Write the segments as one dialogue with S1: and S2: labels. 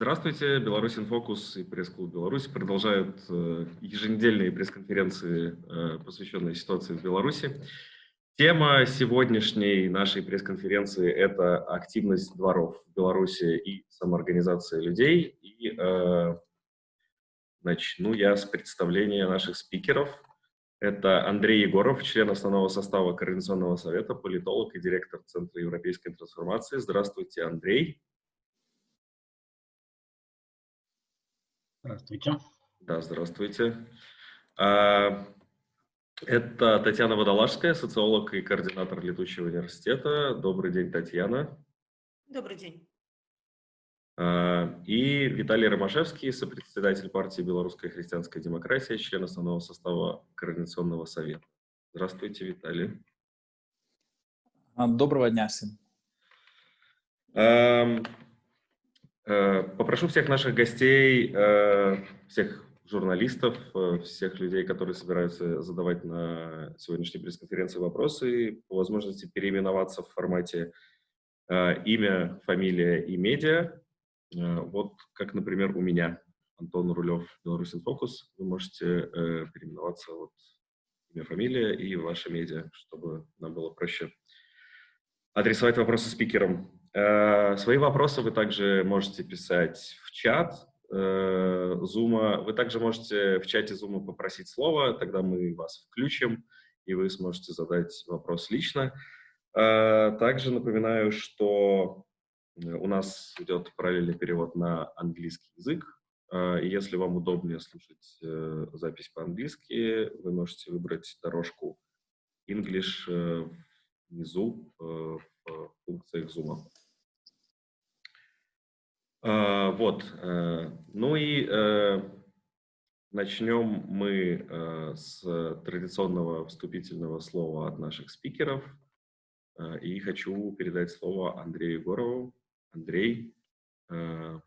S1: Здравствуйте, Беларусь Инфокус и пресс-клуб Беларусь продолжают э, еженедельные пресс-конференции, э, посвященные ситуации в Беларуси. Тема сегодняшней нашей пресс-конференции – это активность дворов в Беларуси и самоорганизация людей. И э, начну я с представления наших спикеров. Это Андрей Егоров, член основного состава Координационного совета, политолог и директор Центра европейской трансформации. Здравствуйте, Андрей.
S2: Здравствуйте.
S1: Да, здравствуйте. А, это Татьяна Водолажская, социолог и координатор Летучего университета. Добрый день, Татьяна.
S3: Добрый день.
S1: А, и Виталий Ромашевский, сопредседатель партии «Белорусская христианская демократия», член основного состава Координационного совета. Здравствуйте, Виталий.
S4: Доброго дня всем.
S1: Э, попрошу всех наших гостей, э, всех журналистов, э, всех людей, которые собираются задавать на сегодняшней пресс-конференции вопросы, по возможности переименоваться в формате имя, фамилия и медиа. Вот как, например, у меня, Антон Рулев, Беларусь Инфокус. Вы можете переименоваться вот имя, фамилия и ваша медиа, чтобы нам было проще адресовать вопросы спикерам. Э, свои вопросы вы также можете писать в чат Zoom. Вы также можете в чате Zoom попросить слово, тогда мы вас включим, и вы сможете задать вопрос лично. Э, также напоминаю, что у нас идет параллельный перевод на английский язык. Э, если вам удобнее слушать запись по-английски, вы можете выбрать дорожку English внизу в функциях Zoom. А, вот. Э, ну и э, начнем мы э, с традиционного вступительного слова от наших спикеров. И хочу передать слово Андрею Егорову. Андрей, начинайте.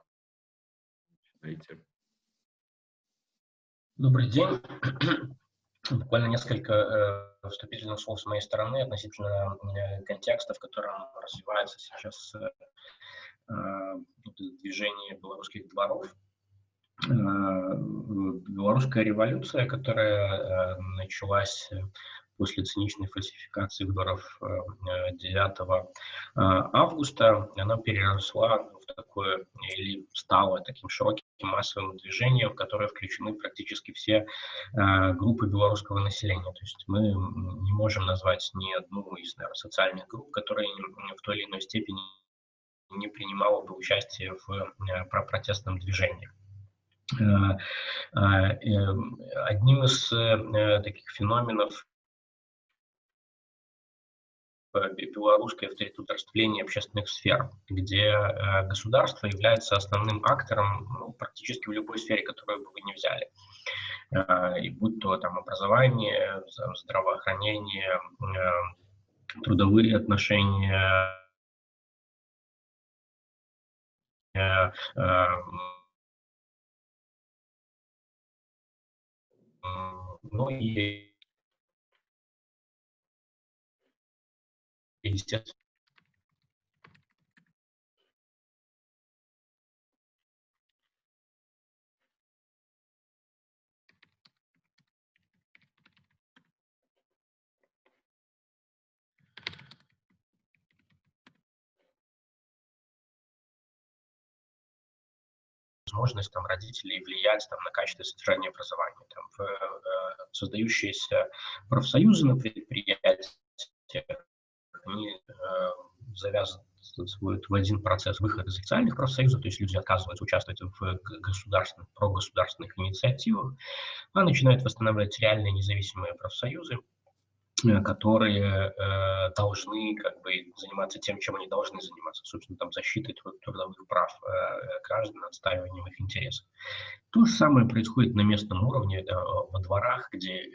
S2: Добрый день. Буквально несколько вступительных слов с моей стороны относительно контекста, в котором развивается сейчас движение белорусских дворов. Э, белорусская революция, которая э, началась после циничной фальсификации выборов 9 августа, она переросла в такое, или стала таким широким массовым движением, в которое включены практически все группы белорусского населения. То есть мы не можем назвать ни одну из наверное, социальных групп, которые в той или иной степени не принимала бы участие в э, протестном движении. Э, э, одним из таких феноменов белорусское авторитетовление общественных сфер, где государство является основным актором ну, практически в любой сфере, которую бы вы не взяли. И будь то там образование, здравоохранение, трудовые отношения, ну и естественно возможность там, родителей влиять там, на качество содержания образования. Там, в, э, создающиеся профсоюзы на предприятиях, они э, завязывают в один процесс выхода из официальных профсоюзов, то есть люди отказываются участвовать в государственных, прогосударственных инициативах, а начинают восстанавливать реальные независимые профсоюзы, которые э, должны как бы заниматься тем, чем они должны заниматься, собственно, там защитой трудовых прав э, граждан, отстаиванием их интересов. То же самое происходит на местном уровне, э, во дворах, где э,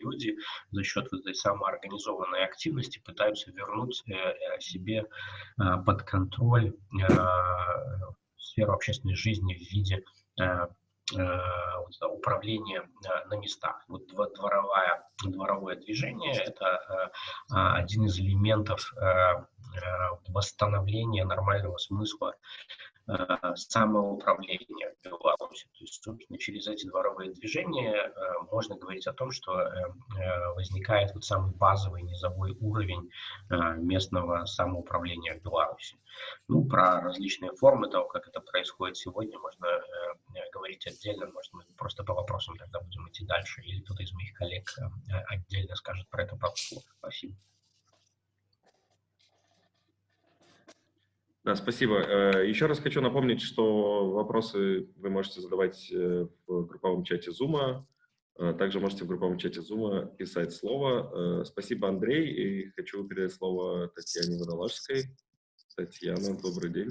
S2: люди за счет вот этой самоорганизованной активности пытаются вернуть э, э себе э, под контроль э, сферу общественной жизни в виде э, Э, управления э, на местах. Вот дворовая, дворовое движение – это э, один из элементов восстановления нормального смысла самоуправления в Беларуси. То есть, собственно, через эти дворовые движения э, можно говорить о том, что э, возникает вот самый базовый низовой уровень местного самоуправления в Беларуси. Ну, про различные формы того, как это происходит сегодня, можно говорить отдельно, может, мы просто по вопросам тогда будем идти дальше, или кто-то из моих коллег отдельно скажет про это пару слов. Спасибо.
S1: Да, спасибо. Э, еще раз хочу напомнить, что вопросы вы можете задавать э, в групповом чате Zoom. Э, также можете в групповом чате Zoom писать слово. Спасибо, Андрей. И хочу передать слово Татьяне Водолажской. Татьяна, добрый день.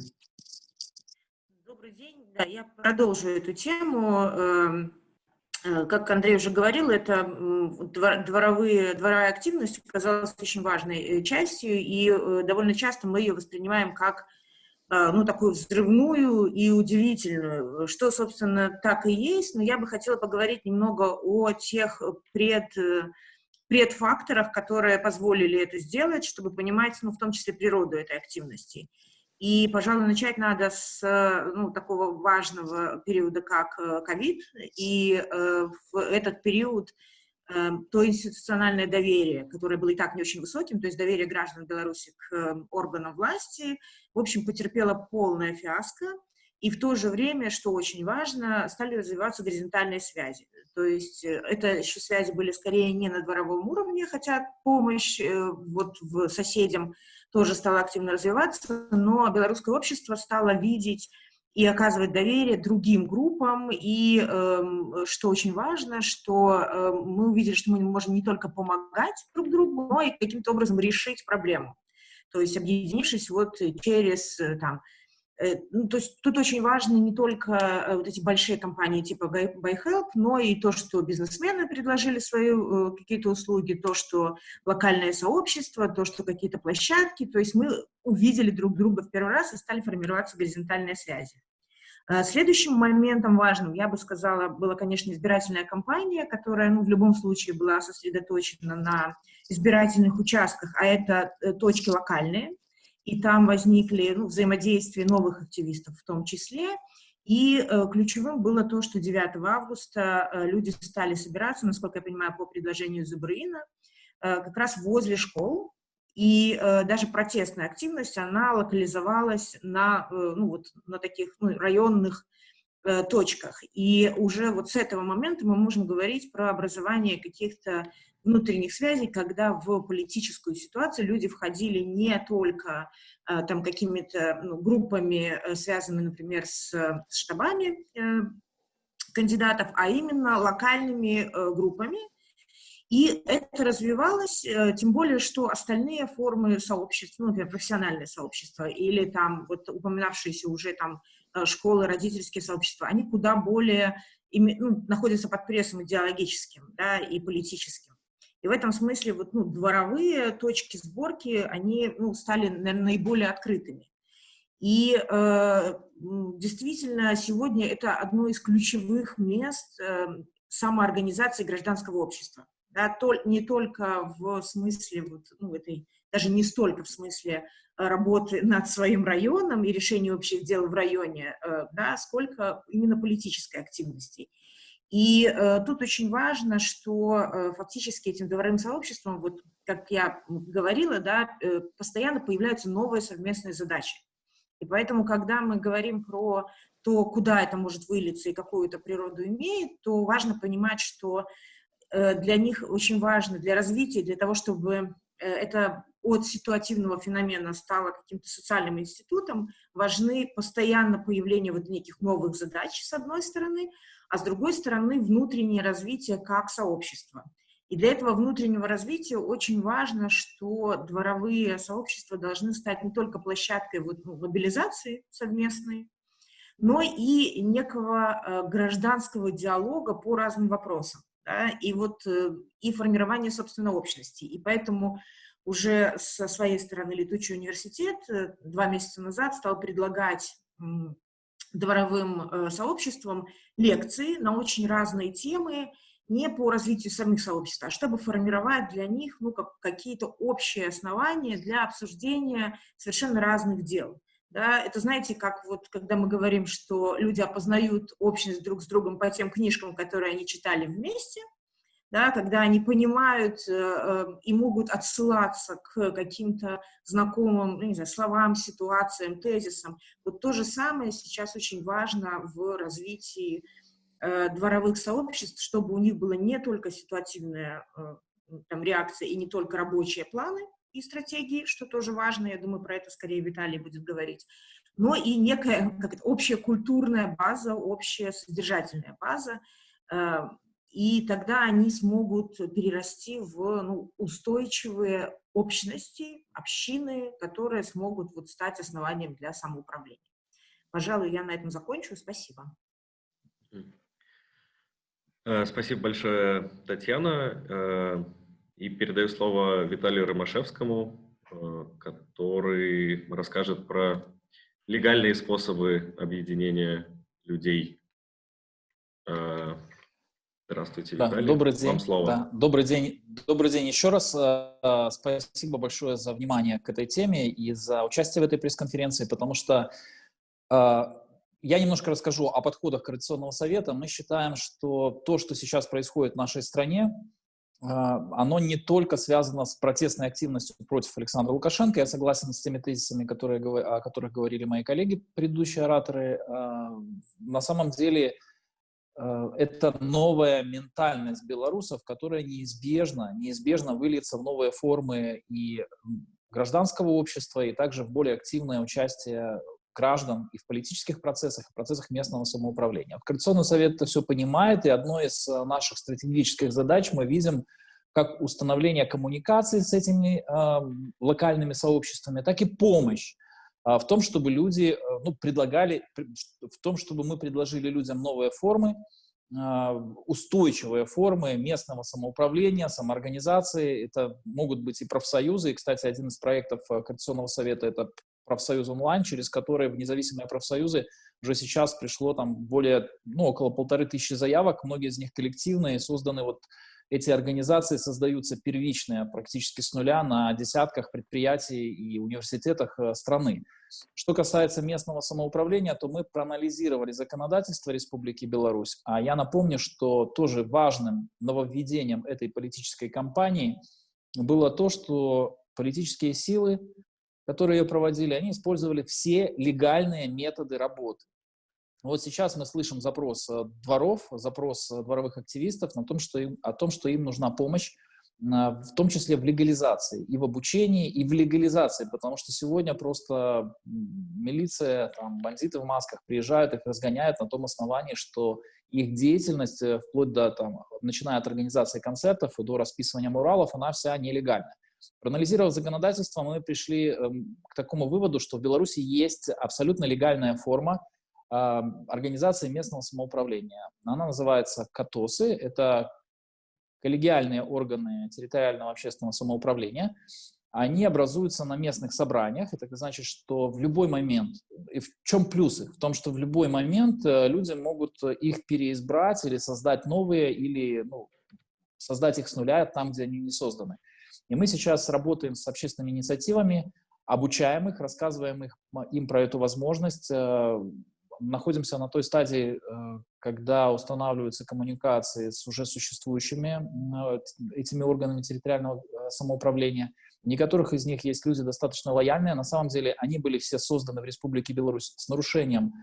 S3: Добрый день. Да, я продолжу эту тему. Эм, как Андрей уже говорил, это дворовые, дворовая активность оказалась очень важной частью, и довольно часто мы ее воспринимаем как ну, такую взрывную и удивительную, что, собственно, так и есть, но я бы хотела поговорить немного о тех пред, предфакторах, которые позволили это сделать, чтобы понимать, ну, в том числе, природу этой активности. И, пожалуй, начать надо с ну, такого важного периода, как э, ковид, и э, в этот период то институциональное доверие, которое было и так не очень высоким, то есть доверие граждан Беларуси к эм, органам власти, в общем, потерпело полное фиаско, и в то же время, что очень важно, стали развиваться горизонтальные связи. То есть э, это еще связи были скорее не на дворовом уровне, хотя помощь э, вот в соседям тоже стала активно развиваться, но белорусское общество стало видеть и оказывать доверие другим группам. И э, что очень важно, что э, мы увидели, что мы можем не только помогать друг другу, но и каким-то образом решить проблему. То есть объединившись вот через э, там, ну, то есть тут очень важны не только э, вот эти большие компании типа BuyHelp, но и то, что бизнесмены предложили свои э, какие-то услуги, то, что локальное сообщество, то, что какие-то площадки. То есть мы увидели друг друга в первый раз и стали формироваться горизонтальные связи. Следующим моментом важным, я бы сказала, была, конечно, избирательная кампания, которая ну, в любом случае была сосредоточена на избирательных участках, а это точки локальные, и там возникли ну, взаимодействия новых активистов в том числе. И э, ключевым было то, что 9 августа э, люди стали собираться, насколько я понимаю, по предложению Зубрина, э, как раз возле школ, и э, даже протестная активность, она локализовалась на, э, ну, вот, на таких ну, районных э, точках. И уже вот с этого момента мы можем говорить про образование каких-то внутренних связей, когда в политическую ситуацию люди входили не только э, там какими-то ну, группами, э, связанными, например, с, с штабами э, кандидатов, а именно локальными э, группами. И это развивалось, э, тем более, что остальные формы сообщества, ну, например, профессиональное сообщество или там вот упоминавшиеся уже там э, школы, родительские сообщества, они куда более ну, находятся под прессом идеологическим да, и политическим. И в этом смысле вот, ну, дворовые точки сборки, они ну, стали, наверное, наиболее открытыми. И э, действительно, сегодня это одно из ключевых мест э, самоорганизации гражданского общества. Да, то, не только в смысле, вот, ну, этой, даже не столько в смысле работы над своим районом и решения общих дел в районе, э, да, сколько именно политической активности. И э, тут очень важно, что э, фактически этим дворовым сообществом, вот как я говорила, да, э, постоянно появляются новые совместные задачи. И поэтому, когда мы говорим про то, куда это может вылиться и какую это природу имеет, то важно понимать, что э, для них очень важно, для развития, для того, чтобы э, это от ситуативного феномена стало каким-то социальным институтом, важны постоянно появление вот неких новых задач, с одной стороны, а с другой стороны внутреннее развитие как сообщества. И для этого внутреннего развития очень важно, что дворовые сообщества должны стать не только площадкой вот, ну, мобилизации совместной, но и некого э, гражданского диалога по разным вопросам. Да, и вот э, и формирование, собственно, общности. И поэтому уже со своей стороны Летучий университет э, два месяца назад стал предлагать дворовым э, сообществам лекции на очень разные темы, не по развитию самих сообществ, а чтобы формировать для них ну, как, какие-то общие основания для обсуждения совершенно разных дел. Да, это знаете, как вот когда мы говорим, что люди опознают общность друг с другом по тем книжкам, которые они читали вместе, да, когда они понимают э, э, и могут отсылаться к каким-то знакомым, ну, не знаю, словам, ситуациям, тезисам. Вот то же самое сейчас очень важно в развитии э, дворовых сообществ, чтобы у них была не только ситуативная э, там, реакция и не только рабочие планы, и стратегии, что тоже важно, я думаю, про это скорее Виталий будет говорить, но и некая как это, общая культурная база, общая содержательная база, э, и тогда они смогут перерасти в ну, устойчивые общности, общины, которые смогут вот стать основанием для самоуправления. Пожалуй, я на этом закончу. Спасибо.
S1: Э, спасибо большое, Татьяна. Э, и передаю слово Виталию Ромашевскому, э, который расскажет про легальные способы объединения людей. Э, здравствуйте,
S4: да,
S1: Виталий.
S4: Добрый день.
S1: Вам слово.
S4: Да, добрый день. Добрый день еще раз. Э, спасибо большое за внимание к этой теме и за участие в этой пресс-конференции, потому что я немножко расскажу о подходах Координационного совета. Мы считаем, что то, что сейчас происходит в нашей стране, а, оно не только связано с протестной активностью против Александра Лукашенко. Я согласен с теми тезисами, которые, о которых говорили мои коллеги, предыдущие ораторы. На самом деле это новая ментальность белорусов, которая неизбежно, неизбежно выльется в новые формы и гражданского общества, и также в более активное участие граждан и в политических процессах, и в процессах местного самоуправления. Координационный совет это все понимает, и одной из э, наших стратегических задач мы видим как установление коммуникации с этими э, локальными сообществами, так и помощь э, в том, чтобы люди э, ну, предлагали, в том, чтобы мы предложили людям новые формы, э, устойчивые формы местного самоуправления, самоорганизации. Это могут быть и профсоюзы. И, кстати, один из проектов Координационного совета — это профсоюз онлайн, через которые в независимые профсоюзы уже сейчас пришло там более, ну, около полторы тысячи заявок, многие из них коллективные, созданы вот эти организации создаются первичные, практически с нуля, на десятках предприятий и университетах э, страны. Что касается местного самоуправления, то мы проанализировали законодательство Республики Беларусь, а я напомню, что тоже важным нововведением этой политической кампании было то, что политические силы которые ее проводили, они использовали все легальные методы работы. Вот сейчас мы слышим запрос э, дворов, запрос э, дворовых активистов на том, что им, о том, что им нужна помощь, в том числе в легализации, и в обучении, и в легализации, потому что сегодня просто милиция, там, бандиты в масках приезжают, их разгоняют на том основании, что их деятельность, э, вплоть до, там, начиная от организации концертов и до расписывания муралов, она вся нелегальная. Проанализировав законодательство, мы пришли эм, к такому выводу, что в Беларуси есть абсолютно легальная форма организации местного самоуправления. Она называется КАТОСы, это коллегиальные органы территориального общественного самоуправления. Они образуются на местных собраниях. Это значит, что в любой момент, и в чем плюсы? В том, что в любой момент э, люди могут их переизбрать или создать новые, или ну, создать их с нуля там, где они не созданы. И мы сейчас работаем с общественными инициативами, обучаем их, рассказываем их, им про эту возможность. Э, находимся на той стадии, э, когда устанавливаются коммуникации с уже существующими э, этими органами территориального самоуправления. В некоторых из них есть люди достаточно лояльные. На самом деле они были все созданы в Республике Беларусь с нарушением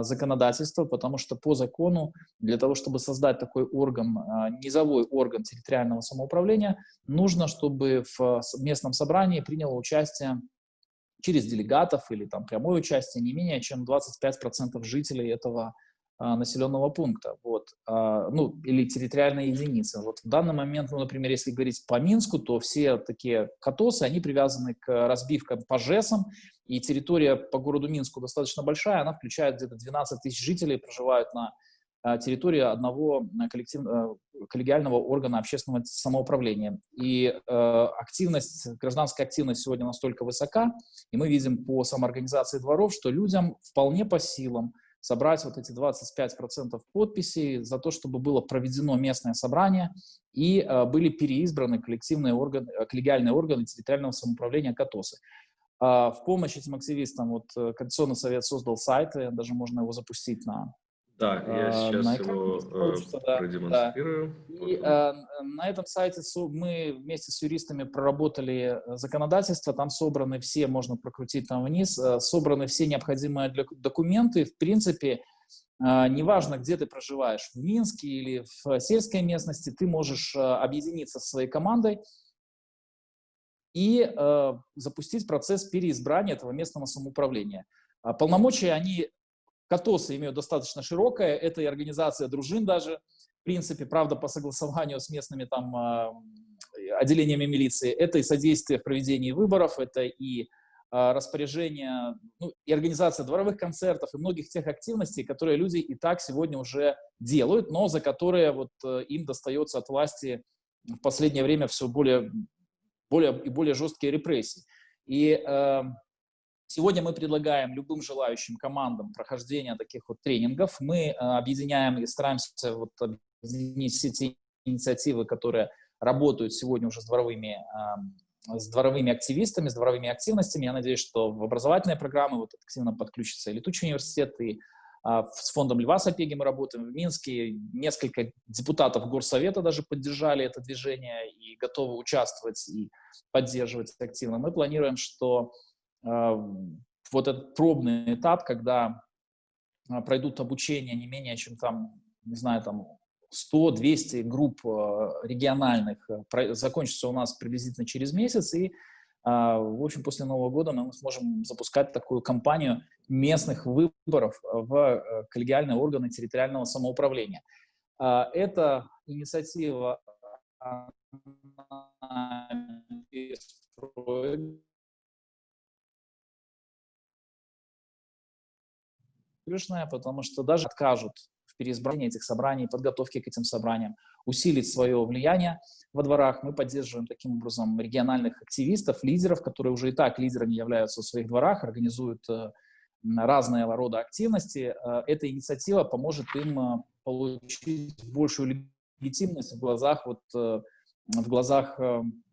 S4: законодательства, потому что по закону для того, чтобы создать такой орган, низовой орган территориального самоуправления, нужно, чтобы в местном собрании приняло участие через делегатов или там прямое участие не менее чем 25% жителей этого а, населенного пункта, вот, ну, или территориальной единицы. Вот в данный момент, ну, например, если говорить по Минску, то все такие катосы, они привязаны к разбивкам по ЖЭСам, и территория по городу Минску достаточно большая, она включает где-то 12 тысяч жителей, проживают на а, территории одного э, коллектив, э, коллегиального органа общественного самоуправления. И э, активность, гражданская активность сегодня настолько высока, и мы видим по самоорганизации дворов, что людям вполне по силам собрать вот эти 25% подписей за то, чтобы было проведено местное собрание и э, были переизбраны коллективные органы, коллегиальные органы территориального самоуправления КАТОСы. А, в помощь этим активистам вот э, Координационный совет создал сайт, и даже можно его запустить на
S1: Да, я
S4: а,
S1: сейчас
S4: на
S1: его э,
S4: получится, да,
S1: продемонстрирую.
S4: И э, на этом сайте мы вместе с юристами проработали э, законодательство, там собраны все, можно прокрутить там вниз, собраны все необходимые для- документы. В принципе, неважно, где ты проживаешь, в Минске или в сельской местности, ты можешь объединиться со своей командой и запустить процесс переизбрания этого местного самоуправления. А Полномочия, они, КАТОСы имеют достаточно широкое, это и организация дружин даже, в принципе, правда, по согласованию с местными там а, отделениями милиции, это и содействие в проведении выборов, это и а, распоряжение, ну, и организация дворовых концертов, и многих тех активностей, которые люди и так сегодня уже делают, но за которые вот э, им достается от власти в последнее время все более, более и более жесткие репрессии. И э, Сегодня мы предлагаем любым желающим командам прохождения таких вот тренингов. Мы э, объединяем и стараемся вот объединить все те инициативы, которые работают сегодня уже с дворовыми, э, с дворовыми активистами, с дворовыми активностями. Я надеюсь, что в образовательные программы вот активно подключится и Летучий университет, и э, с фондом Льва Сапеги мы работаем в Минске. Несколько депутатов Горсовета даже поддержали это движение и готовы участвовать и поддерживать активно. Мы планируем, что а, вот этот пробный этап, когда а, пройдут обучение не менее чем там, не знаю, там 100-200 групп а, региональных, закончится у нас приблизительно через месяц, и, в общем, после Нового года мы сможем запускать такую кампанию местных выборов в коллегиальные органы территориального самоуправления. Эта инициатива выигрышная, потому что даже откажут в переизбрании этих собраний, подготовке к этим собраниям, усилить свое влияние во дворах. Мы поддерживаем таким образом региональных активистов, лидеров, которые уже и так лидерами являются в своих дворах, организуют э, разные рода активности. Э, эта инициатива поможет им э, получить большую легитимность в глазах, вот, в глазах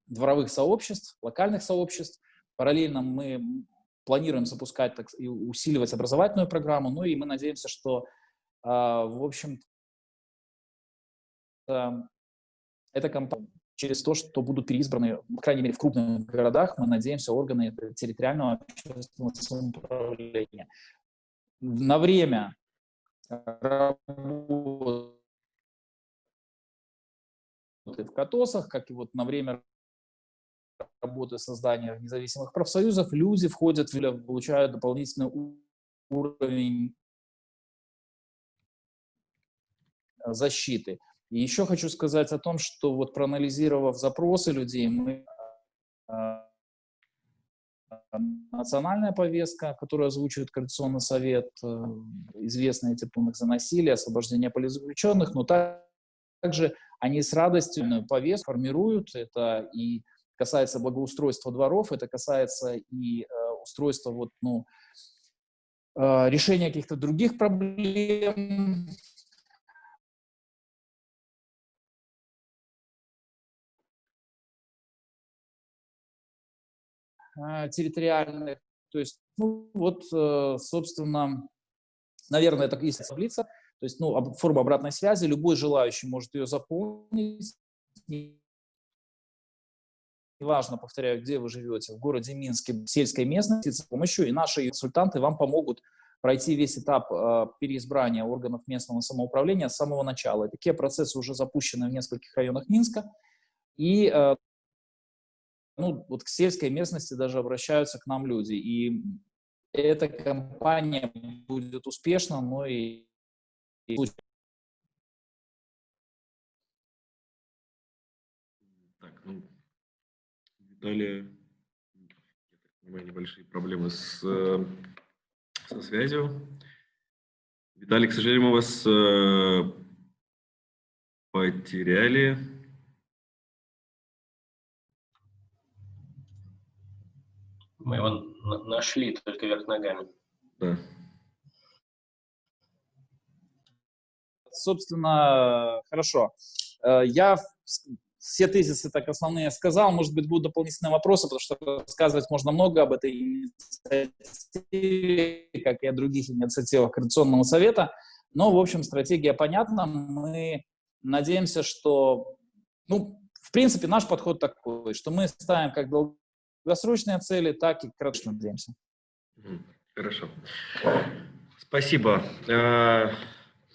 S4: дворовых сообществ, локальных сообществ. Параллельно мы планируем запускать так, и усиливать образовательную программу, ну и мы надеемся, что, э, в общем эта компания через то, что будут переизбраны, по крайней мере, в крупных городах, мы надеемся, органы территориального общественного самоуправления. На время работы в КАТОСах, как и вот на время работы создания независимых профсоюзов, люди входят, получают дополнительный уровень защиты. И еще хочу сказать о том, что вот проанализировав запросы людей, мы а, национальная повестка, которую озвучивает Координационный совет, э, известные эти пункты за насилие, освобождение политзаключенных, но также они с радостью повестку формируют, это и касается благоустройства дворов, это касается и э, устройства, вот, ну, э, решения каких-то других проблем. Э, территориальных. То есть, ну, вот, э, собственно, наверное, это есть таблица, то есть, ну, форма обратной связи, любой желающий может ее заполнить, неважно, повторяю, где вы живете, в городе Минске, в сельской местности, с помощью, и наши консультанты вам помогут пройти весь этап э, переизбрания органов местного самоуправления с самого начала. Такие процессы уже запущены в нескольких районах Минска, и э, ну, вот к сельской местности даже обращаются к нам люди. И эта кампания будет успешна, но и, и
S1: Далее, я так понимаю, небольшие проблемы с, э, со связью. Виталий, к сожалению, мы вас э, потеряли.
S2: Мы его нашли только вверх ногами.
S1: Да.
S4: Собственно, хорошо. Э, я все тезисы так основные сказал. Может быть, будут дополнительные вопросы, потому что рассказывать можно много об этой инициативе, как и о других инициативах Координационного совета. Но, в общем, стратегия понятна. Мы надеемся, что, ну, в принципе, наш подход такой, что мы ставим как долгосрочные цели, так и краткосрочные надеемся.
S1: Хорошо. Спасибо.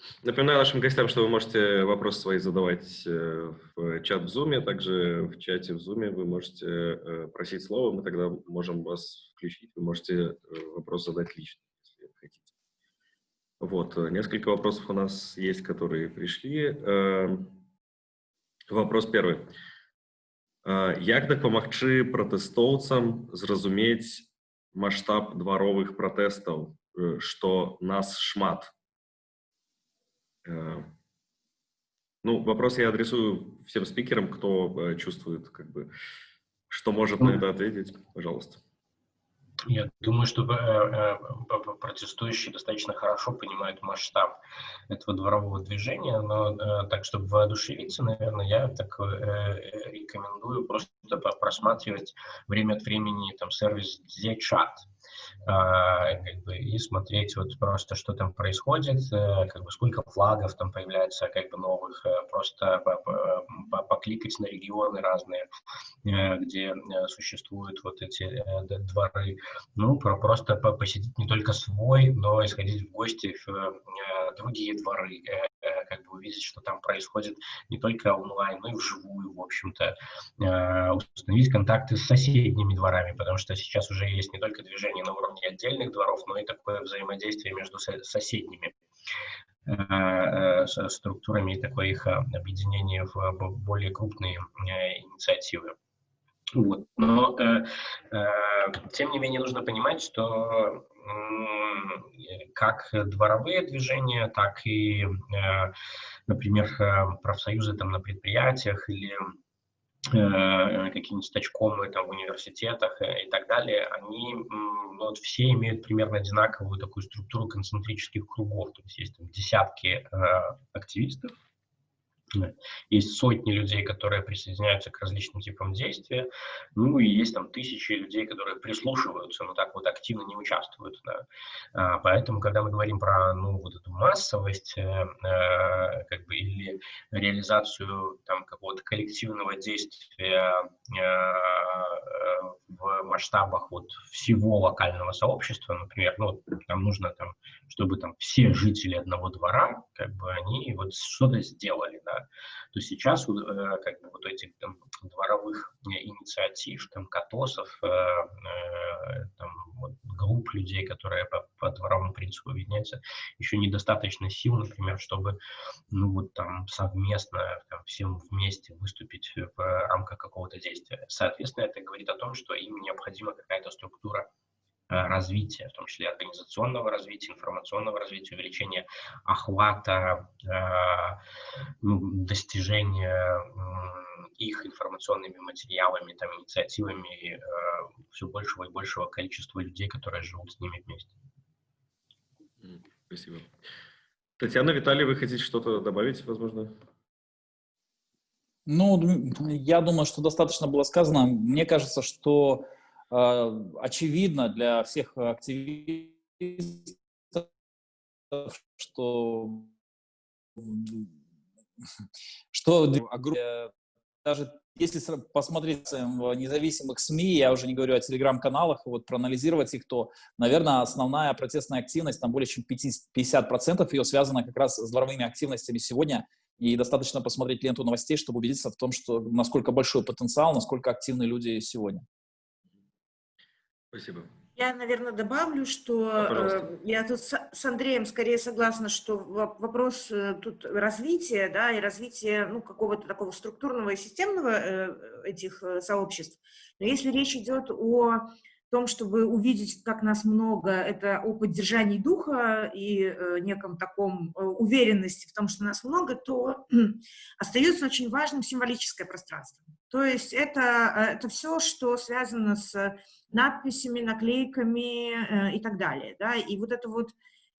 S1: Э, напоминаю нашим гостям, что вы можете вопросы свои задавать э, в чат в Zoom, также в чате в Zoom вы можете э, просить слово, мы тогда можем вас включить, вы можете вопрос задать лично, если хотите. Вот, несколько вопросов у нас есть, которые пришли. Вопрос первый. Як дапамагчы пратэстоўцам зразумець масштаб дваровых пратэстаў что нас шмат. Э, ну, вопрос я адресую всем спикерам, кто э, чувствует, как бы, что может на это ответить. Пожалуйста.
S2: Я думаю, что э, протестующие достаточно хорошо понимают масштаб этого дворового движения, но так, чтобы воодушевиться, наверное, я так рекомендую просто просматривать время от времени там сервис Z-Chat как бы, и смотреть вот просто, что там происходит, э, как бы сколько флагов там появляется, как бы новых, э, просто покликать на регионы разные, э, где существуют вот эти дворы, ну, просто посетить не только свой, но и сходить в гости в другие дворы, как бы увидеть, что там происходит не только онлайн, но и вживую, в общем-то, установить контакты с соседними дворами, потому что сейчас уже есть не только движение на уровне отдельных дворов, но и такое взаимодействие между соседними э, э, структурами и такое их объединение в более крупные э, инициативы. Вот. Но, э, э, тем не менее, нужно понимать, что э, как дворовые движения, так и, э, например, профсоюзы там, на предприятиях или Э, какие-нибудь стачкомы там в университетах э, и так далее, они ну, вот все имеют примерно одинаковую такую структуру концентрических кругов, то есть есть там десятки э, активистов, есть сотни людей, которые присоединяются к различным типам действия, ну и есть там тысячи людей, которые прислушиваются, но так вот активно не участвуют. Да. А, поэтому, когда мы говорим про ну, вот эту массовость э, э, как бы, или реализацию там, какого-то коллективного действия э, в масштабах вот, всего локального сообщества, например, ну, там нужно, там, чтобы там все жители одного двора, как бы они вот что-то сделали, то сейчас э, как бы вот этих там, дворовых инициатив, там, катосов, э, э, там, вот, групп людей, которые по, по дворовому принципу объединяются, еще недостаточно сил, например, чтобы ну, вот, там, совместно там, всем вместе выступить в рамках какого-то действия. Соответственно, это говорит о том, что им необходима какая-то структура Э, развития, в том числе организационного развития, информационного развития, увеличения охвата, э, ну, достижения их информационными материалами, там, инициативами э, все большего и большего количества людей, которые живут с ними вместе.
S1: Спасибо. Татьяна, Виталий, вы хотите что-то добавить, возможно?
S4: Ну, я думаю, что достаточно было сказано. Мне кажется, что очевидно для всех активистов, что, что даже если посмотреть в независимых СМИ, я уже не говорю о телеграм-каналах, вот проанализировать их, то, наверное, основная протестная активность, там более чем 50% ее связана как раз с дворовыми активностями сегодня, и достаточно посмотреть ленту новостей, чтобы убедиться в том, что насколько большой потенциал, насколько активны люди сегодня.
S1: Спасибо.
S3: Я, наверное, добавлю, что э, я тут с, Андреем скорее согласна, что вопрос э, тут развития, да, и развития, ну, какого-то такого структурного и системного э, этих э, сообществ. Но если речь идет о том, чтобы увидеть, как нас много, это о поддержании духа и э, неком таком э, уверенности в том, что нас много, то остается очень важным символическое пространство. То есть это, э, это все, что связано с надписями, наклейками э, и так далее. Да? И вот это вот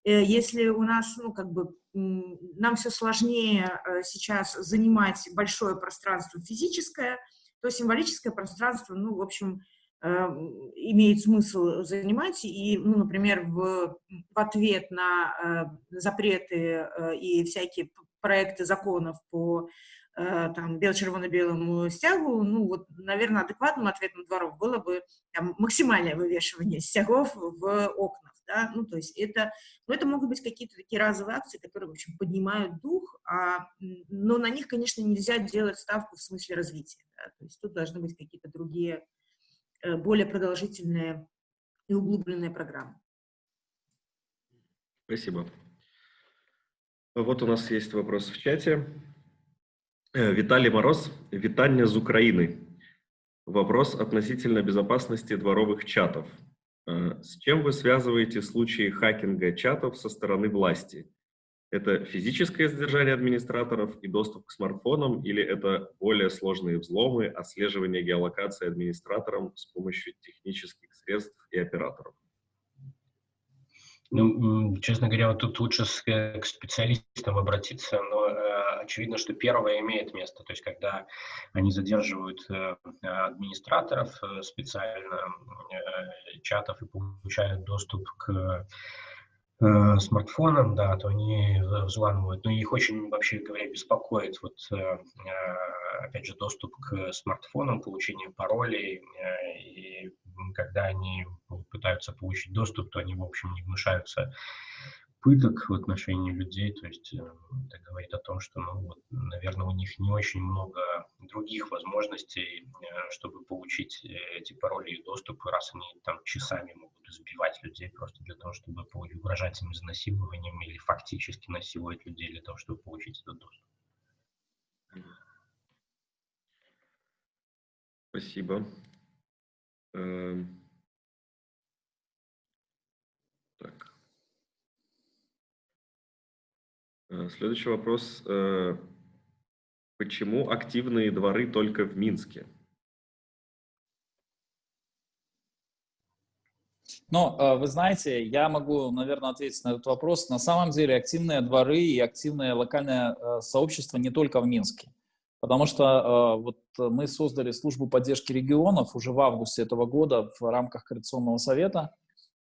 S3: если у нас, ну, как бы, нам все сложнее сейчас занимать большое пространство физическое, то символическое пространство, ну, в общем, имеет смысл занимать, и, ну, например, в, в ответ на запреты и всякие проекты законов по Э, там, бело-червоно-белому стягу, ну, вот, наверное, адекватным ответом дворов было бы там, максимальное вывешивание стягов в окнах, да, ну, то есть это, ну, это могут быть какие-то такие разовые акции, которые, в общем, поднимают дух, а, но на них, конечно, нельзя делать ставку в смысле развития, да, то есть тут должны быть какие-то другие, э, более продолжительные и углубленные программы.
S1: Спасибо. Вот у нас есть вопрос в чате. Э, Виталий Мороз, витание из Украины. Вопрос относительно безопасности дворовых чатов. Э, с чем вы связываете случаи хакинга чатов со стороны власти? Это физическое задержание администраторов и доступ к смартфонам, или это более сложные взломы, отслеживание геолокации администратором с помощью технических средств и операторов?
S2: Ну, честно говоря, вот тут лучше с, к специалистам обратиться, но э, очевидно, что первое имеет место, то есть когда они задерживают э, администраторов э, специально э, чатов и получают доступ к смартфонам, да, то они взламывают. Но их очень, вообще говоря, беспокоит вот, опять же, доступ к смартфонам, получение паролей и когда они пытаются получить доступ, то они, в общем, не гнушаются пыток в отношении людей, то есть э, это говорит о том, что, ну, вот, наверное, у них не очень много других возможностей, э, чтобы получить э, эти пароли и доступ, раз они там часами могут избивать людей просто для того, чтобы угрожать им изнасилованием или фактически насиловать людей для того, чтобы получить этот доступ.
S1: Спасибо. Эм. Так. Э, следующий вопрос. Э, почему активные дворы только в Минске?
S4: Но э, вы знаете, я могу, наверное, ответить на этот вопрос. На самом деле активные дворы и активное локальное сообщество не только в Минске. Потому что э, вот мы создали службу поддержки регионов уже в августе этого года в рамках Координационного совета.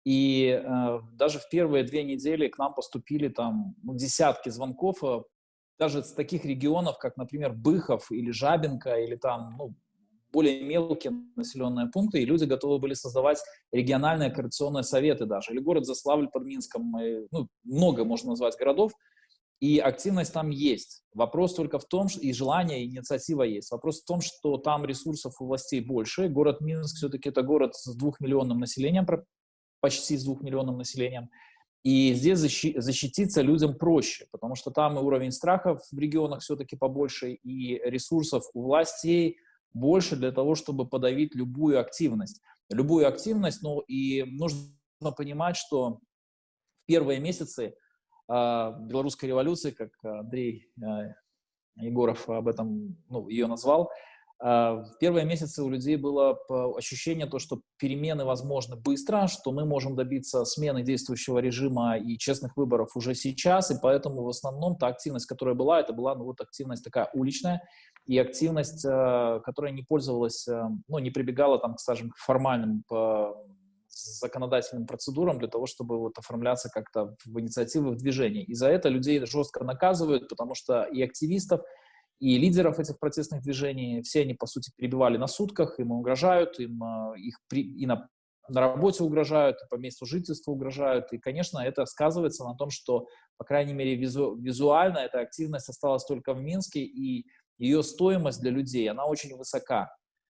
S4: И э, даже в первые две недели к нам поступили там ну, десятки звонков, э, даже с таких регионов, как, например, Быхов или Жабинка, или там ну, более мелкие населенные пункты, и люди готовы были создавать региональные координационные советы даже, или город Заславль под Минском, и, ну, много можно назвать городов, и активность там есть. Вопрос только в том, что и желание, и инициатива есть. Вопрос в том, что там ресурсов у властей больше. Город Минск все-таки это город с двухмиллионным населением, почти с двухмиллионным населением. И здесь защититься людям проще, потому что там и уровень страхов в регионах все-таки побольше, и ресурсов у властей больше для того, чтобы подавить любую активность. Любую активность, ну и нужно понимать, что в первые месяцы а, белорусской революции, как Андрей а, Егоров об этом, ну, ее назвал, в первые месяцы у людей было ощущение, то, что перемены возможны быстро, что мы можем добиться смены действующего режима и честных выборов уже сейчас, и поэтому в основном та активность, которая была, это была ну, вот активность такая уличная, и активность, которая не пользовалась, ну, не прибегала, там, скажем, к формальным законодательным процедурам для того, чтобы вот оформляться как-то в инициативы, в движении. И за это людей жестко наказывают, потому что и активистов, и лидеров этих протестных движений, все они, по сути, перебивали на сутках, им угрожают, им а, их при, и на, на работе угрожают, и по месту жительства угрожают. И, конечно, это сказывается на том, что, по крайней мере, визу, визуально эта активность осталась только в Минске, и ее стоимость для людей, она очень высока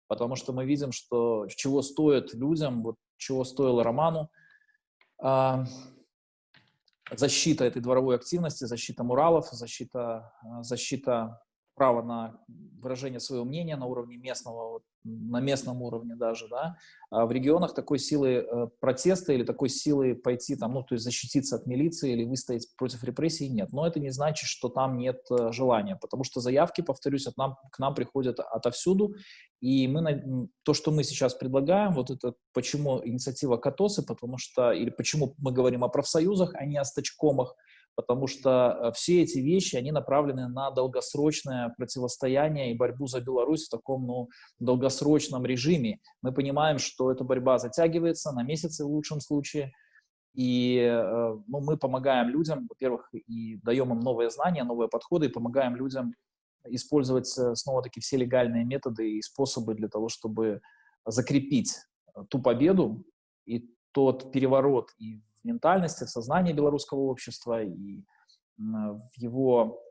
S4: потому что мы видим, что чего стоит людям, вот чего стоило Роману, э, защита этой дворовой активности, защита муралов, защита, защита права на выражение своего мнения на уровне местного, на местном уровне даже, да, а в регионах такой силы э, протеста или такой силы пойти там, ну, то есть защититься от милиции или выстоять против репрессий нет. Но это не значит, что там нет э, желания, потому что заявки, повторюсь, от нам, к нам приходят отовсюду, и мы, то, что мы сейчас предлагаем, вот это, почему инициатива КАТОСы, потому что, или почему мы говорим о профсоюзах, а не о стачкомах, потому что э, все эти вещи, они направлены на долгосрочное противостояние и борьбу за Беларусь в таком, ну, долгосрочном режиме. Мы понимаем, что эта борьба затягивается на месяцы в лучшем случае, и э, ну, мы помогаем людям, во-первых, и даем им новые знания, новые подходы, и помогаем людям использовать э, снова-таки все легальные методы и способы для того, чтобы закрепить ту победу и тот переворот и ментальности, в сознании белорусского общества и в его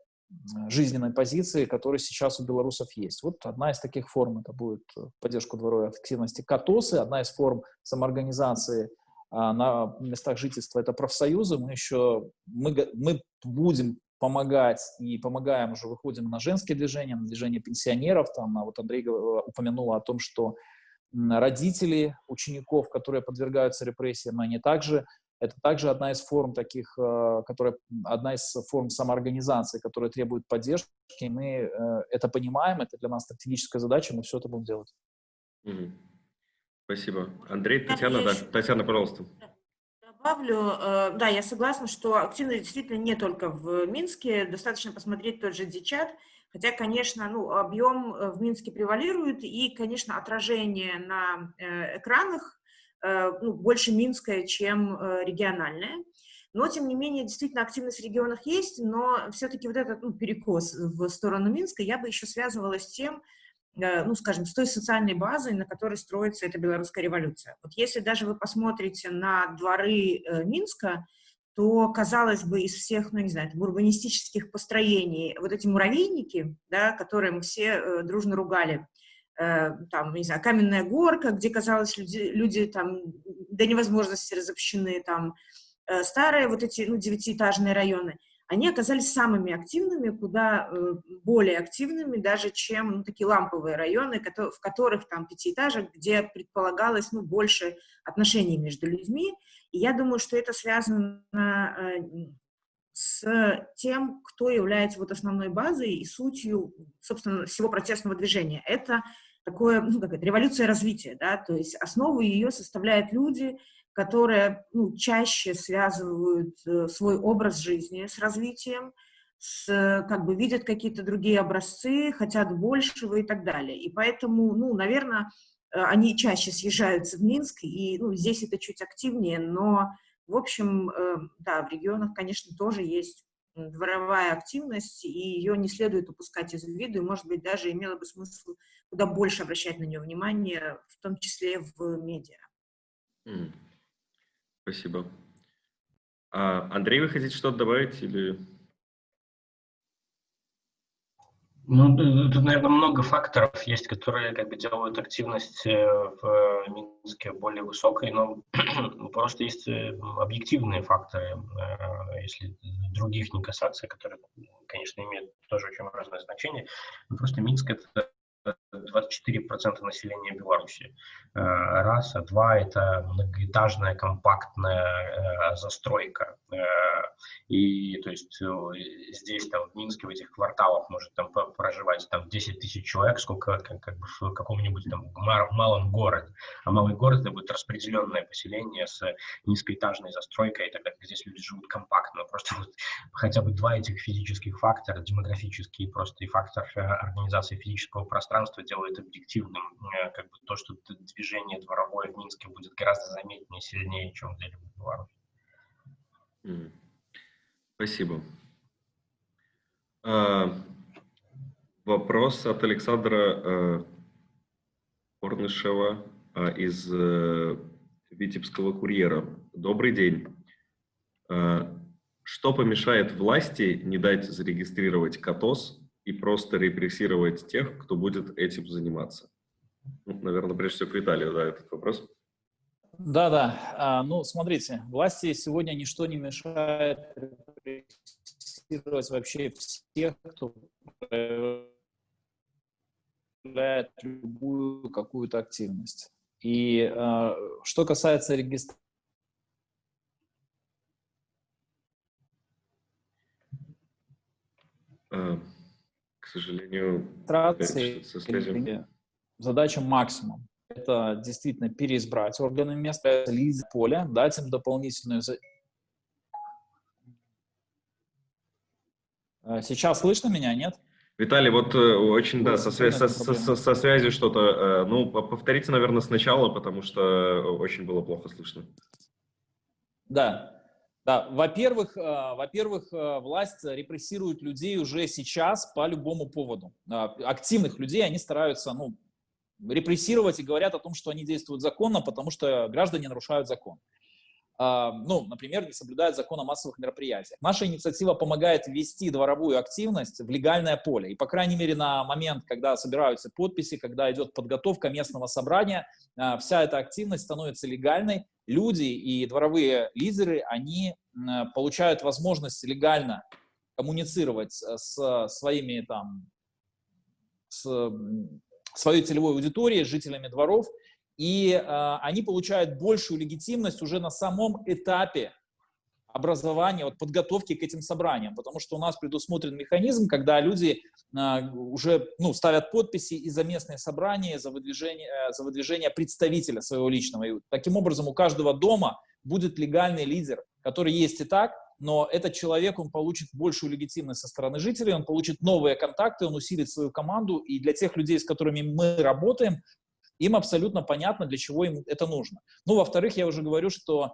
S4: жизненной позиции, которая сейчас у белорусов есть. Вот одна из таких форм, это будет поддержку дворовой активности КАТОСы, одна из форм самоорганизации а, на местах жительства – это профсоюзы. Мы еще, мы, мы будем помогать и помогаем уже, выходим на женские движения, на движение пенсионеров. Там, а вот Андрей упомянул о том, что родители учеников, которые подвергаются репрессиям, они также это также одна из форм таких, э, которая, одна из форм самоорганизации, которая требует поддержки. Мы э, это понимаем, это для нас стратегическая задача, мы все это будем делать.
S1: Спасибо. Андрей, Татьяна, да. Татьяна, пожалуйста.
S3: Добавлю, э, да, я согласна, что активность действительно не только в Минске, достаточно посмотреть тот же Дичат, хотя, конечно, ну, объем в Минске превалирует, и, конечно, отражение на экранах ну, больше минская, чем э, региональная. Но, тем не менее, действительно активность в регионах есть, но все-таки вот этот ну, перекос в сторону Минска я бы еще связывала с тем, э, ну, скажем, с той социальной базой, на которой строится эта белорусская революция. Вот если даже вы посмотрите на дворы Минска, то, казалось бы, из всех, ну, не знаю, там, урбанистических построений, вот эти муравейники, да, которые мы все дружно ругали, Э, там, не знаю, каменная горка, где, казалось, люди, люди там до невозможности разобщены, там, э, старые вот эти, ну, девятиэтажные районы, они оказались самыми активными, куда э, более активными даже, чем ну, такие ламповые районы, в которых там пятиэтажек, где предполагалось ну, больше отношений между людьми. И я думаю, что это связано с тем, кто является вот основной базой и сутью, собственно, всего протестного движения. Это такое, ну, как это, революция развития, да, то есть основу ее составляют люди, которые ну, чаще связывают э, свой образ жизни с развитием, с, как бы видят какие-то другие образцы, хотят большего и так далее. И поэтому, ну, наверное, э, они чаще съезжаются в Минск, и ну, здесь это чуть активнее, но, в общем, э, да, в регионах, конечно, тоже есть дворовая активность, и ее не следует упускать из виду, и, может быть, даже имело бы смысл куда больше обращать на нее внимание, в том числе в медиа.
S1: Спасибо. А, Андрей, вы хотите что-то добавить или...
S2: Ну, тут, наверное, много факторов есть, которые как бы делают активность э, в Минске более высокой, но просто есть э, объективные факторы, э, если других не касаться, которые, конечно, имеют тоже очень важное значение. Но просто Минск — это 24% населения Беларуси. Э, раз, а два – это многоэтажная компактная э, застройка. Э, и то есть здесь, там, в Минске, в этих кварталах может там проживать там 10 тысяч человек, сколько как, как бы в каком-нибудь там малом городе. А малый город – это будет распределенное поселение с низкоэтажной застройкой, тогда здесь люди живут компактно. Просто вот хотя бы два этих физических фактора, демографический просто и фактор организации физического пространства, пространство делает объективным э, как бы то, что движение дворовое в Минске будет гораздо заметнее, сильнее, чем в Беларуси.
S1: Спасибо. А, вопрос от Александра э, Корнышева а, из э, Витебского курьера. Добрый день. А, что помешает власти не дать зарегистрировать КАТОС и просто репрессировать тех, кто будет этим заниматься? Ну, наверное, прежде всего к Виталию, да, этот вопрос.
S4: Да, да. А, ну, смотрите, власти сегодня ничто не мешает репрессировать вообще всех, кто осуществляет любую какую-то активность. И э, что касается регистрации,
S1: А, к сожалению, связью.
S4: задача максимум. Это действительно переизбрать органы места, лиз поля, дать им дополнительную... Э, Сейчас слышно меня, нет?
S1: Виталий, вот э, очень, да, со, свя- со, со- со- связью что-то. э, Ну, по- повторите, наверное, сначала, потому что очень было плохо слышно.
S4: Да. Да, во-первых, э, во-первых, э, власть репрессирует людей уже сейчас по любому поводу. А, Активных людей они стараются, ну, репрессировать и говорят о том, что они действуют законно, потому что граждане нарушают закон. Ну, например, не соблюдают закон о массовых мероприятиях. Наша инициатива помогает ввести дворовую активность в легальное поле. И, по крайней мере, на момент, когда собираются подписи, когда идет подготовка местного собрания, вся эта активность становится легальной. Люди и дворовые лидеры, они м, получают возможность легально коммуницировать с- с своими там, с своей целевой аудиторией, жителями дворов, и э, они получают большую легитимность уже на самом этапе образования, вот, подготовки к этим собраниям, потому что у нас предусмотрен механизм, когда люди э, уже ну, ставят подписи и за местные собрания, за выдвижение, э, за выдвижение представителя своего личного. И таким образом у каждого дома будет легальный лидер, который есть и так, но этот человек, он получит большую легитимность со стороны жителей, он получит новые контакты, он усилит свою команду, и для тех людей, с которыми мы работаем, им абсолютно понятно, для чего им это нужно. Ну, во-вторых, я уже говорю, что а,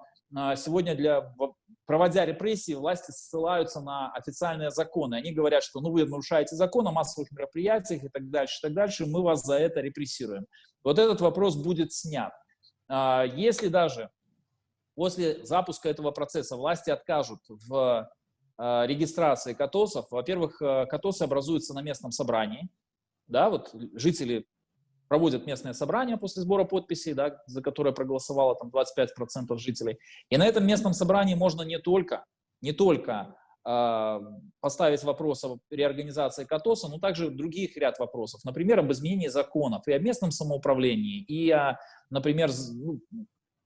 S4: сегодня для, во- проводя репрессии, власти ссылаются на официальные законы. Они говорят, что ну, вы нарушаете закон о массовых мероприятиях и так дальше, и так дальше, мы вас за это репрессируем. Вот этот вопрос будет снят. А, Если даже после запуска этого процесса власти откажут в э, регистрации КАТОСов, во-первых, э, КАТОСы образуются на местном собрании, да, вот жители проводят местное собрание после сбора подписей, да, за которое проголосовало там 25% жителей. И на этом местном собрании можно не только, не только э, поставить вопрос о реорганизации КАТОСа, но также других ряд вопросов. Например, об изменении законов и о местном самоуправлении, и о, например, ну,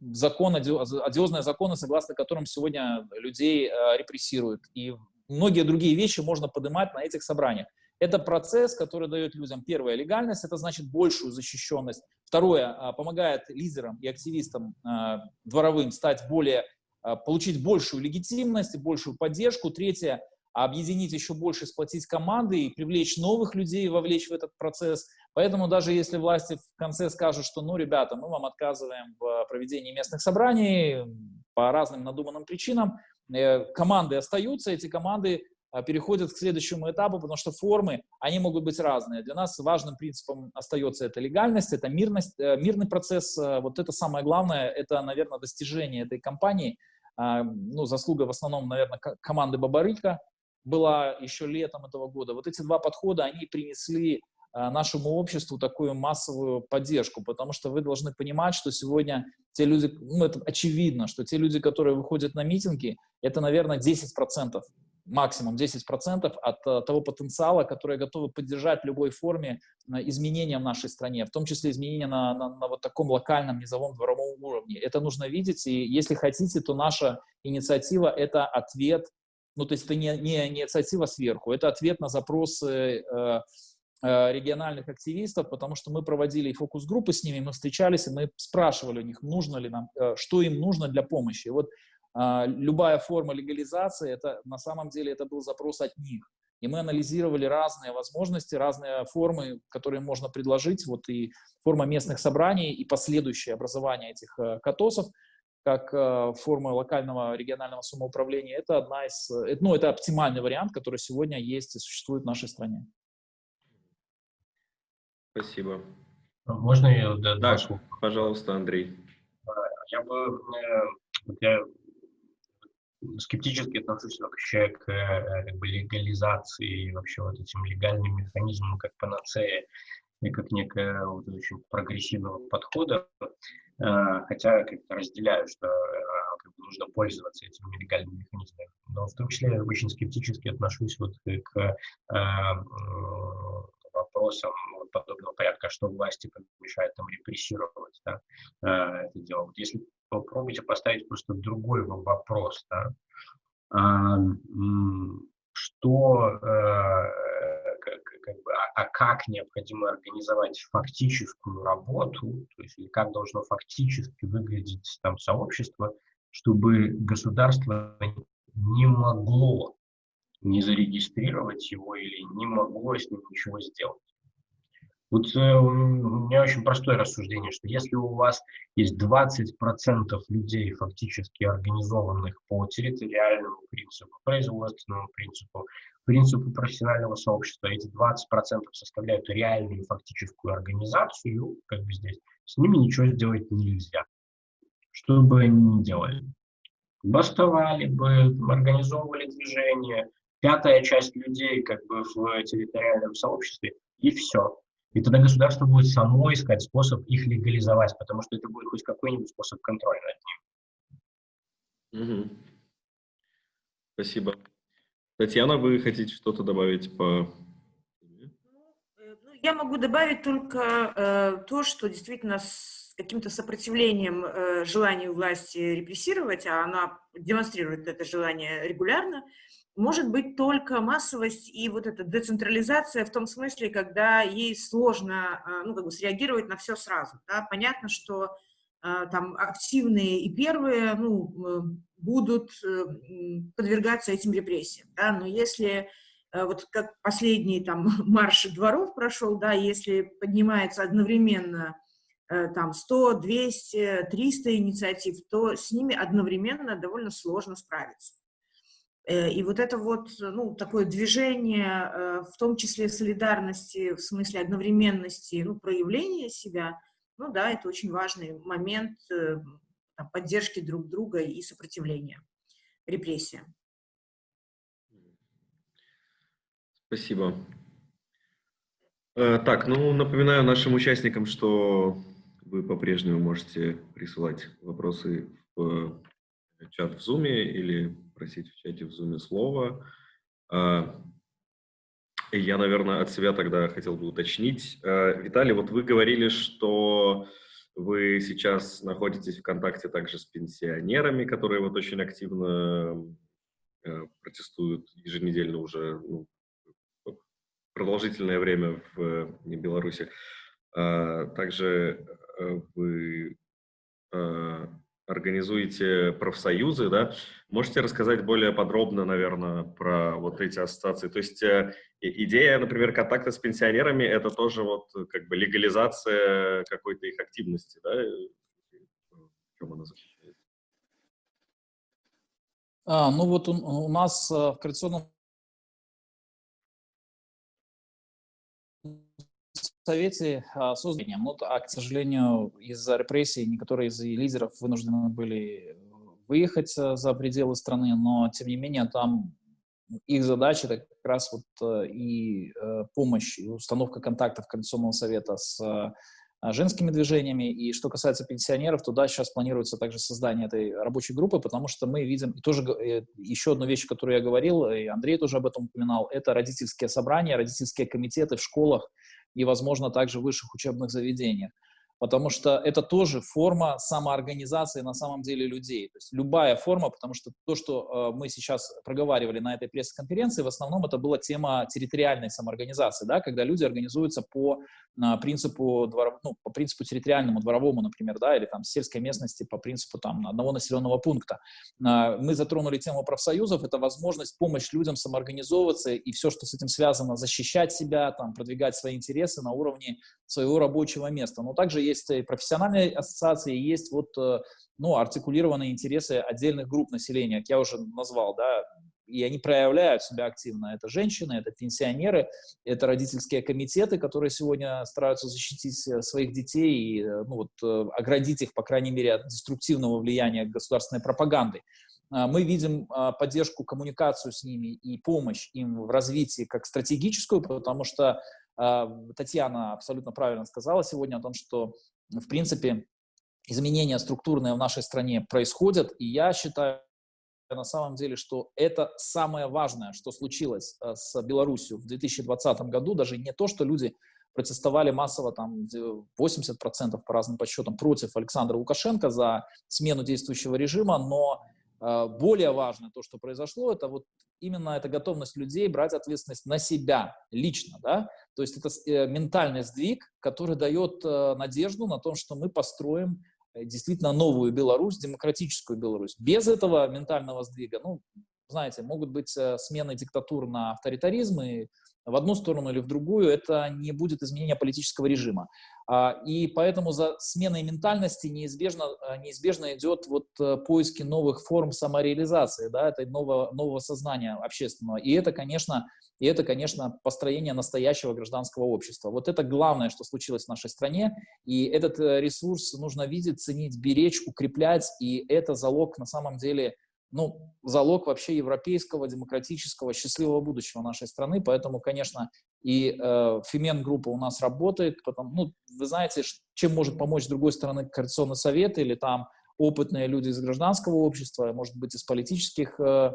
S4: закон, оди- одиозные законы, согласно которым сегодня людей э, репрессируют. И многие другие вещи можно поднимать на этих собраниях. Это процесс, который дает людям, первое, легальность, это значит большую защищенность. Второе, а, помогает лидерам и активистам а, дворовым стать более, а, получить большую легитимность большую поддержку. Третье, объединить еще больше, сплотить команды и привлечь новых людей, вовлечь в этот процесс. Поэтому даже если власти в конце скажут, что, ну, ребята, мы вам отказываем в проведении местных собраний по разным надуманным причинам, э, команды остаются, эти команды переходят к следующему этапу, потому что формы, они могут быть разные. Для нас важным принципом остается это легальность, это мирность, э, мирный процесс. э, Вот это самое главное, это, наверное, достижение этой кампании. А, Ну, заслуга в основном, наверное, ко- команды Бабарыка была еще летом этого года. Вот эти два подхода, они принесли нашему обществу такую массовую поддержку, потому что вы должны понимать, что сегодня те люди, ну, это очевидно, что те люди, которые выходят на митинги, это, наверное, 10%, максимум 10% от э, того потенциала, которые готовы поддержать в любой форме э, изменения в нашей стране, в том числе изменения на, на, на вот таком локальном, низовом, дворовом уровне. Это нужно видеть, и если хотите, то наша инициатива — это ответ, ну, то есть это не, не инициатива сверху, это ответ на запросы э, э, региональных активистов, потому что мы проводили фокус-группы с ними, мы встречались, и мы спрашивали у них, нужно ли нам, что им нужно для помощи. И вот любая форма легализации, это на самом деле это был запрос от них. И мы анализировали разные возможности, разные формы, которые можно предложить, вот и форма местных собраний, и последующее образование этих э, КАТОСов, как э, форма локального регионального самоуправления, это одна из, э, ну, это оптимальный вариант, который сегодня есть и существует в нашей стране.
S1: Спасибо.
S2: Можно я
S1: Да,
S2: слова?
S1: пожалуйста, Андрей.
S2: Я бы я скептически отношусь вообще к э, как бы, легализации вообще вот этим легальным механизмам как панацея и как некое вот, очень прогрессивного подхода, Э, хотя как-то разделяю, что э, как бы нужно пользоваться этими легальными механизмами, но в том числе очень скептически отношусь вот к э, вопросам подобного порядка, что власти помешает там репрессировать да, это дело. Вот если попробуйте поставить просто другой вопрос, да, что как, как бы, а, а как необходимо организовать фактическую работу, то есть или как должно фактически выглядеть там сообщество, чтобы государство не могло не зарегистрировать его или не могло с ним ничего сделать. Вот э, у меня очень простое рассуждение, что если у вас есть 20% людей фактически организованных по территориальному принципу, производственному принципу, принципу профессионального сообщества, эти 20% составляют реальную фактическую организацию, как бы здесь, с ними ничего сделать нельзя. Что бы они ни делали. Бастовали бы, организовывали движение, пятая часть людей как бы в территориальном сообществе, и все. И тогда государство будет само искать способ их легализовать, потому что это будет хоть какой-нибудь способ контроля
S1: над ним. Угу. Спасибо. Татьяна, вы хотите что-то добавить по...
S3: Ну, э, я могу добавить только э, то, что действительно с каким-то сопротивлением э, желанию власти репрессировать, а она демонстрирует это желание регулярно, может быть только массовость и вот эта децентрализация в том смысле, когда ей сложно а, ну, как бы среагировать на все сразу. Да? Понятно, что а, там активные и первые ну, э, будут э, подвергаться этим репрессиям. Да? Но если э, вот как последний там марш дворов прошел, да, если поднимается одновременно там 100, 200, 300 инициатив, то с ними одновременно довольно сложно справиться. Э, и вот это вот, ну, такое движение, э, в том числе солидарности, в смысле одновременности, ну, проявления себя, ну, да, это очень важный момент э, там, поддержки друг друга и сопротивления репрессиям.
S1: Спасибо. Так, ну, напоминаю нашим участникам, что вы по-прежнему можете присылать вопросы в чат в Zoom или просить в чате в Zoom слово. А, я, наверное, от себя тогда хотел бы уточнить. А, Виталий, вот вы говорили, что вы сейчас находитесь в контакте также с пенсионерами, которые вот очень активно э, протестуют еженедельно уже ну, продолжительное время в Беларуси. А, также э, вы организуете профсоюзы, да? Можете рассказать более подробно, наверное, про вот эти ассоциации? То есть э, идея, например, контакта с пенсионерами – это тоже вот как бы легализация какой-то их активности, да? Чем она заключается?
S4: А, ну вот у, у нас э, в Координационном Совете а, созданием. Ну, а, к сожалению, из-за репрессий некоторые из лидеров вынуждены были выехать э, за пределы страны, но, тем не менее, там их задача это как раз вот э, и э, помощь, и установка контактов Координационного совета с женскими движениями. И что касается пенсионеров, туда сейчас планируется также создание этой рабочей группы, потому что мы видим, и тоже еще одну вещь, которую я говорил, и Андрей тоже об этом упоминал, это родительские собрания, родительские комитеты в школах, и, возможно, также в высших учебных заведениях потому что это тоже форма самоорганизации на самом деле людей. То есть любая форма, потому что то, что э, мы сейчас проговаривали на этой пресс-конференции, в основном это была тема территориальной самоорганизации, да, когда люди организуются по э, принципу, двор, ну, по принципу территориальному, дворовому, например, да, или там сельской местности по принципу там одного населенного пункта. Э, мы затронули тему профсоюзов, это возможность, помощь людям самоорганизовываться и все, что с этим связано, защищать себя, там, продвигать свои интересы на уровне своего рабочего места. Но также есть и профессиональные ассоциации, есть вот, э, ну, артикулированные интересы отдельных групп населения, как я уже назвал, да, и они проявляют себя активно. Это женщины, это пенсионеры, это родительские комитеты, которые сегодня стараются защитить э, своих детей и э, ну, вот, оградить их, по крайней мере, от деструктивного влияния государственной пропаганды. А, мы видим а, поддержку, коммуникацию с ними и помощь им в развитии как стратегическую, потому что Татьяна абсолютно правильно сказала сегодня о том, что, в принципе, изменения структурные в нашей стране происходят, и я считаю, на самом деле, что это самое важное, что случилось с Беларусью в 2020 году, даже не то, что люди протестовали массово, там 80% по разным подсчетам против Александра Лукашенко за смену действующего режима, но э, более важно то, что произошло, это вот именно эта готовность людей брать ответственность на себя лично, да, то есть это э, ментальный сдвиг, который дает э, надежду на том, что мы построим э, действительно новую Беларусь, демократическую Беларусь. Без этого ментального сдвига, ну, знаете, могут быть смены диктатур на авторитаризм, и в одну сторону или в другую, это не будет изменения политического режима. А, и поэтому за сменой ментальности неизбежно, а, неизбежно идет вот э, поиски новых форм самореализации, да, это нового, нового сознания общественного. И это, конечно, и это, конечно, построение настоящего гражданского общества. Вот это главное, что случилось в нашей стране, и этот э, ресурс нужно видеть, ценить, беречь, укреплять, и это залог на самом деле ну, залог вообще европейского, демократического, счастливого будущего нашей страны. Поэтому, конечно, и э, Фимен группа у нас работает. Потом, ну, вы знаете, чем может помочь с другой стороны Координационный совет или там опытные люди из гражданского общества, может быть, из политических э,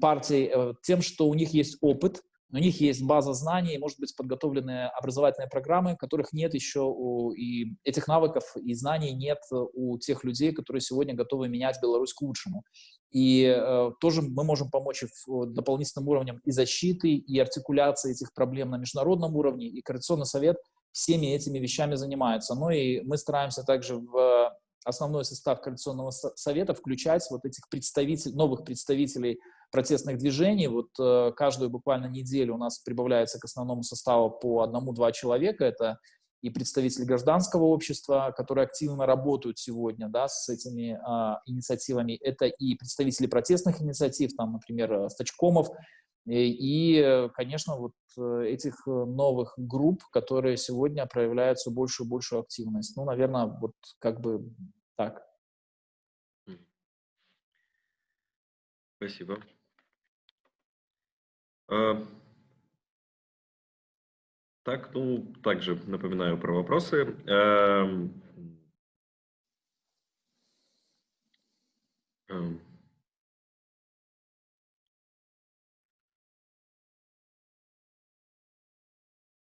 S4: партий, э, тем, что у них есть опыт, у них есть база знаний, может быть, подготовленные образовательные программы, которых нет еще, у, и этих навыков и знаний нет у тех людей, которые сегодня готовы менять Беларусь к лучшему. И э, тоже мы можем помочь в дополнительным уровнем и защиты, и артикуляции этих проблем на международном уровне, и Координационный совет всеми этими вещами занимается. Ну и мы стараемся также в основной состав Координационного совета включать вот этих представителей, новых представителей протестных движений. Вот э, каждую буквально неделю у нас прибавляется к основному составу по одному-два человека. Это и представители гражданского общества, которые активно работают сегодня да, с этими а, инициативами. Это и представители протестных инициатив, там, например, э, Стачкомов, и, и, конечно, вот э, этих новых групп, которые сегодня проявляют все большую и большую активность. Ну, наверное, вот как бы так.
S1: Спасибо. А, так, ну, также напоминаю про вопросы. Эм, эм.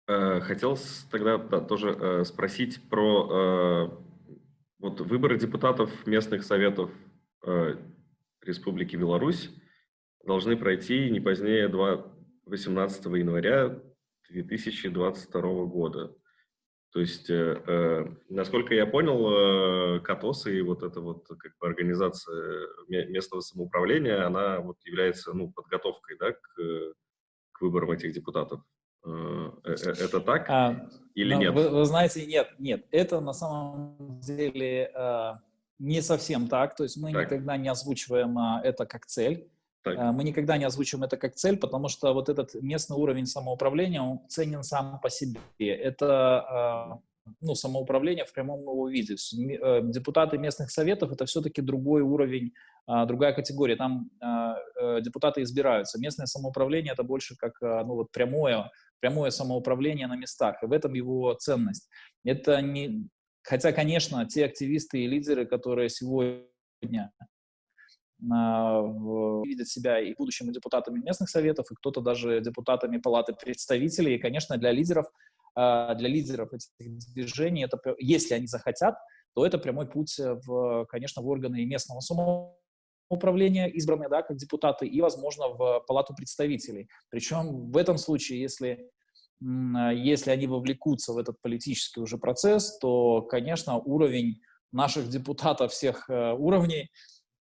S1: Э, хотел тогда да, тоже э, спросить про э, вот выборы депутатов местных советов Республики Беларусь должны пройти не позднее 2, 18 января 2022 года. То есть, э, э, насколько я понял, э, КАТОС и вот эта вот как бы организация местного самоуправления, она вот является ну, подготовкой да, к, к выборам этих депутатов. Э, э, э это так а, или нет?
S4: Вы, вы знаете, нет, нет. Это на самом деле э, не совсем так. То есть мы так. никогда не озвучиваем э, это как цель. Так. Э, мы никогда не озвучим это как цель, потому что вот этот местный уровень самоуправления, он ценен сам по себе. Это э, ну, самоуправление в прямом его виде. Э, депутаты местных советов – это все-таки другой уровень, другая категория. Там депутаты избираются. Местное самоуправление – это больше как ну, вот прямое, прямое самоуправление на местах. И в этом его ценность. Это не... Хотя, конечно, те активисты и лидеры, которые сегодня видят себя и будущими депутатами местных советов, и кто-то даже депутатами Палаты представителей. И, конечно, для лидеров, а, для лидеров этих движений, это, если они захотят, то это прямой путь, в, конечно, в органы местного самоуправления, избранные да, как депутаты, и, возможно, в Палату представителей. Причем в этом случае, если если они вовлекутся в этот политический уже процесс, то, конечно, уровень наших депутатов всех э, уровней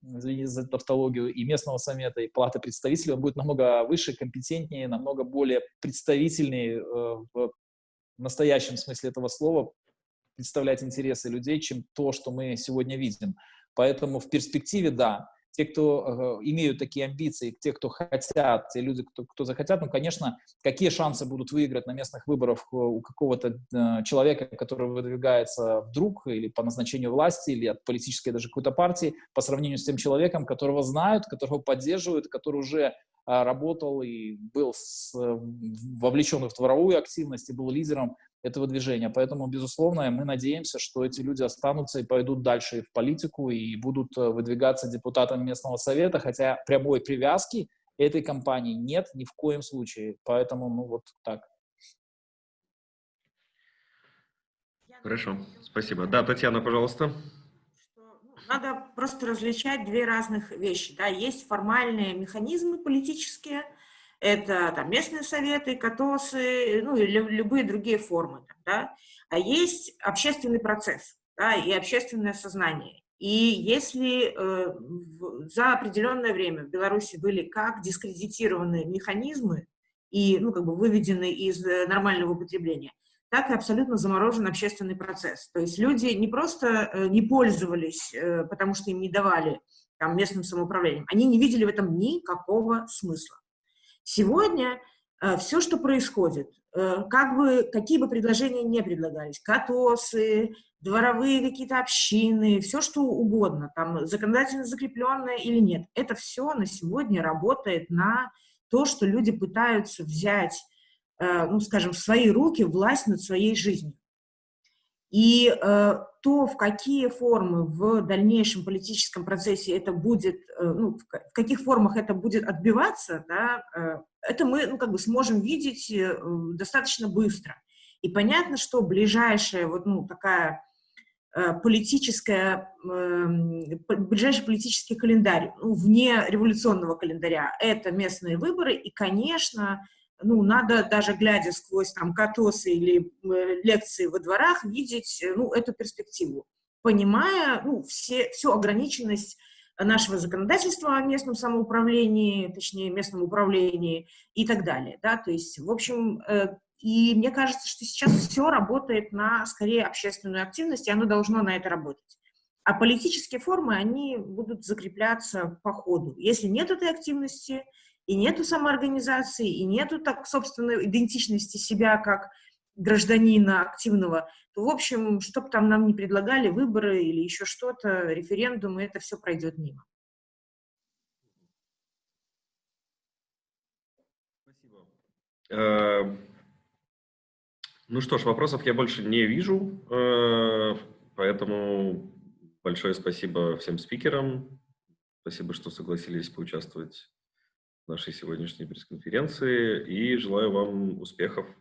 S4: извините за тавтологию, и местного совета, и палаты представителей, он будет намного выше, компетентнее, намного более представительнее э, в настоящем смысле этого слова представлять интересы людей, чем то, что мы сегодня видим. Поэтому в перспективе, да, те, кто э, имеют такие амбиции, те, кто хотят, те люди, кто, кто захотят, ну, конечно, какие шансы будут выиграть на местных выборах у какого-то э, человека, который выдвигается вдруг или по назначению власти, или от политической даже какой-то партии, по сравнению с тем человеком, которого знают, которого поддерживают, который уже э, работал и был с, вовлечен в дворовую активность и был лидером этого движения. Поэтому, безусловно, мы надеемся, что эти люди останутся и пойдут дальше в политику и будут э, выдвигаться депутатами местного совета, хотя прямой привязки этой компании нет ни в коем случае. Поэтому, ну вот так.
S1: Хорошо, спасибо. Да, Татьяна, пожалуйста.
S3: Ну, надо просто различать две разных вещи. Да? Есть формальные механизмы политические, это там, местные советы, КАТОСы, ну и любые другие формы. Да? А есть общественный процесс да, и общественное сознание. И если э, за определенное время в Беларуси были как дискредитированы механизмы и ну, как бы выведены из э, нормального употребления, так и абсолютно заморожен общественный процесс. То есть люди не просто э, не пользовались, э, потому что им не давали там, местным самоуправлением, они не видели в этом никакого смысла. Сегодня э, все, что происходит, э, как бы, какие бы предложения не предлагались, КАТОСы, дворовые какие-то общины, все что угодно, там законодательно закрепленное или нет, это все на сегодня работает на то, что люди пытаются взять, э, ну, скажем, в свои руки власть над своей жизнью. И э, то, в какие формы в дальнейшем политическом процессе это будет, э, ну, в, каких формах это будет отбиваться, да, э, это мы ну, как бы сможем видеть э, достаточно быстро. И понятно, что ближайшая вот ну, такая Э, политическая, эм, ближайший политический календарь, ну, вне революционного календаря, это местные выборы, и, конечно, ну, надо даже глядя сквозь там катосы или э, лекции во дворах видеть, э, ну, эту перспективу, понимая, ну, все, всю ограниченность нашего законодательства о местном самоуправлении, точнее, местном управлении и так далее, да, то есть, в общем, и мне кажется, что сейчас все работает на, скорее, общественную активность, и оно должно на это работать. А политические формы, они будут закрепляться по ходу. Если нет этой активности, и нету самоорганизации, и нету, так, собственно, идентичности себя как гражданина активного, то, в общем, что бы там нам не предлагали, выборы или еще что-то, референдумы, это все пройдет мимо.
S1: Спасибо. Э, ну что ж, вопросов я больше не вижу, э, поэтому большое спасибо всем спикерам. Спасибо, что согласились поучаствовать нашей сегодняшней пресс-конференции и желаю вам успехов